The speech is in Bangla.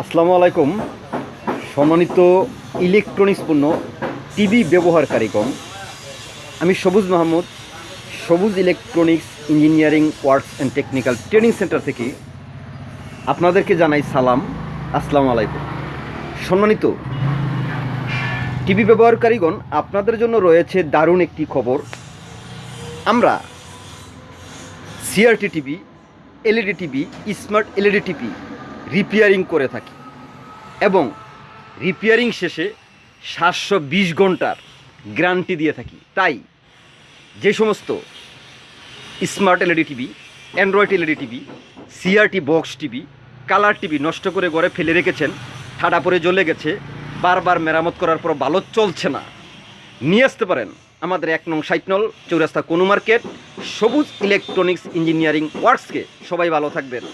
আসসালামু আলাইকুম। সম্মানিত ইলেকট্রনিক্স পণ্য, টিভি ব্যবহারকারীগণ, আমি Sabuj Mahmud, Sabuj electronics engineering works and technical training centre থেকে আপনাদেরকে জানাই সালাম, আসসালামু আলাইকুম। সম্মানিত টিভি ব্যবহারকারীগণ, আপনাদের জন্য রয়েছে দারুণ একটি খবর। আমরা CRT TV LED TV smart LED TV repairing করে থাকি। এবং রিপেয়ারিং শেষে সাতশো বিশ ঘণ্টার গ্যারান্টি দিয়ে থাকি। তাই যে সমস্ত smart LED TV Android LED TV CRT box TV colour TV নষ্ট করে ঘরে ফেলে রেখেছেন, ঠাডা পরে জ্বলে গেছে, বারবার মেরামত করার পর ভালো চলছে না। নিয়ে আসতে পারেন আমাদের এক নং সাইটনল, চৌরাস্তা কোনো মার্কেট, সবুজ ইলেকট্রনিক্স ইঞ্জিনিয়ারিং ওয়ার্কসকে সবাই ভালো থাকবেন।